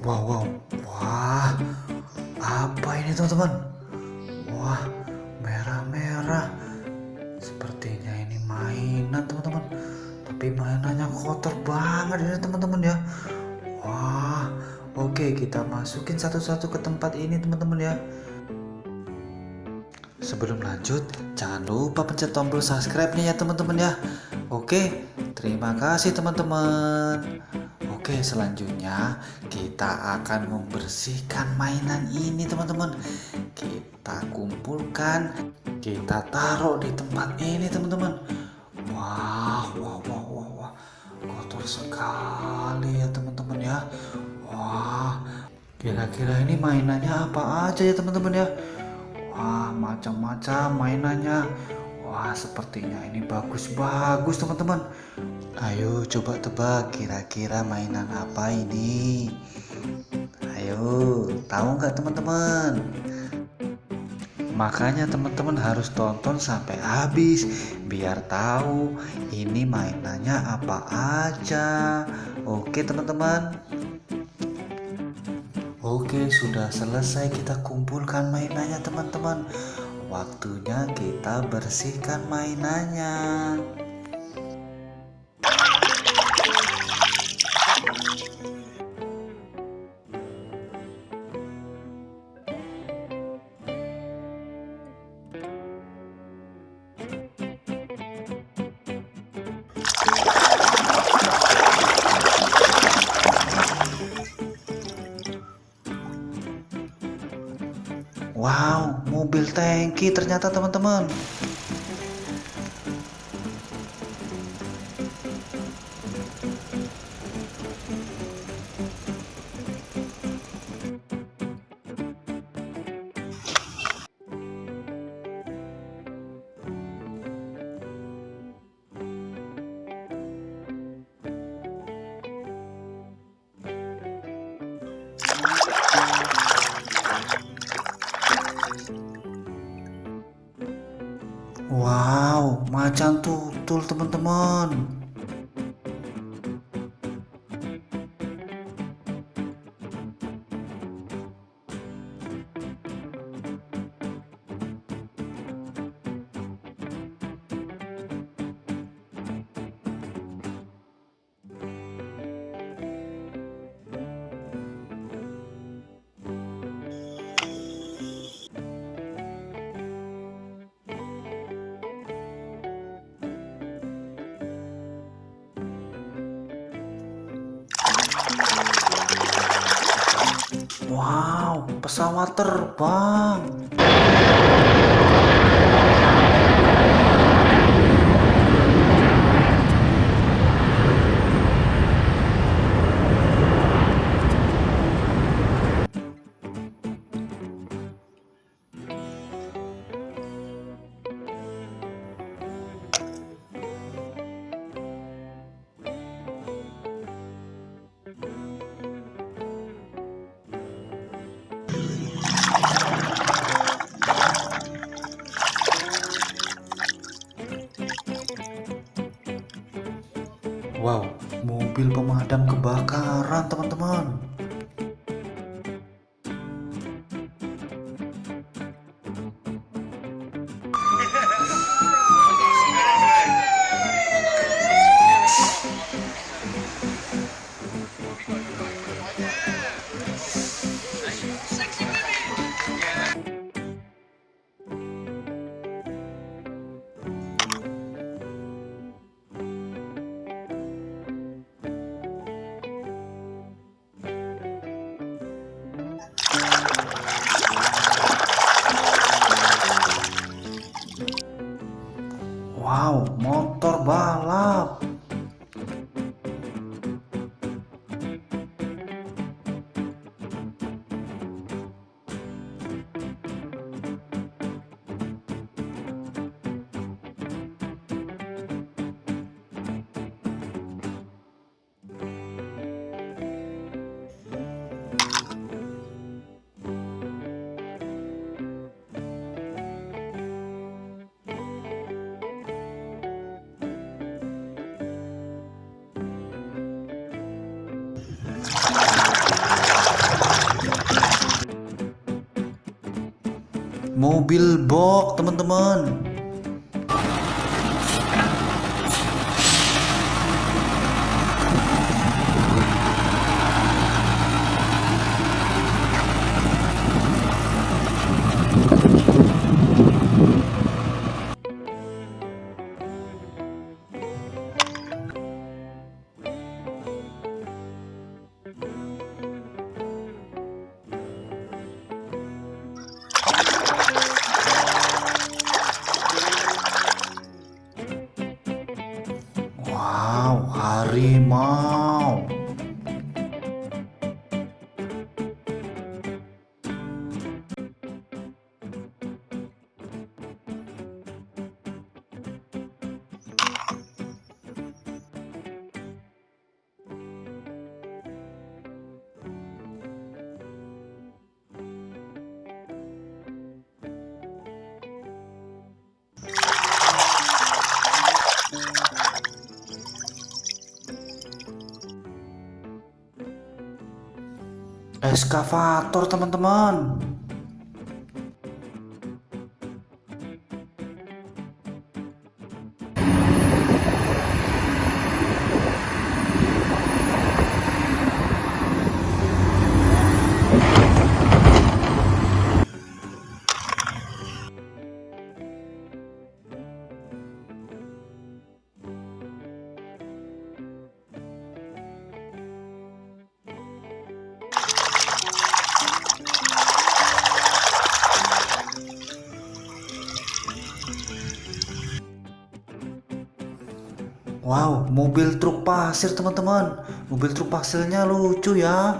Wow, wow, wah, apa ini teman-teman? Wah, merah-merah. Sepertinya ini mainan teman-teman. Tapi mainannya kotor banget ini teman-teman ya. Wah, oke kita masukin satu-satu ke tempat ini teman-teman ya. Sebelum lanjut, jangan lupa pencet tombol subscribe-nya ya teman-teman ya. Oke, terima kasih teman-teman. Oke, selanjutnya kita akan membersihkan mainan ini teman-teman. Kita kumpulkan, kita taruh di tempat ini teman-teman. Wah, wah, wah, wah, wah. Kotor sekali ya teman-teman ya. Wah, kira-kira ini mainannya apa aja ya teman-teman ya? Wah, macam-macam mainannya. Wah, sepertinya ini bagus-bagus teman-teman. Ayo coba tebak kira-kira mainan apa ini. Ayo, tahu nggak teman-teman? Makanya teman-teman harus tonton sampai habis biar tahu ini mainannya apa aja. Oke teman-teman. Oke, sudah selesai kita kumpulkan mainannya teman-teman. Waktunya kita bersihkan mainannya. Wow, mobil tangki ternyata teman-teman. Wow, macan tutul teman-teman. Wow, pesawat terbang. Mobil pemadam kebakaran, teman-teman. Mobil box teman-teman harimau. Eskavator teman-teman. Wow, mobil truk pasir teman-teman. Mobil truk pasirnya lucu ya.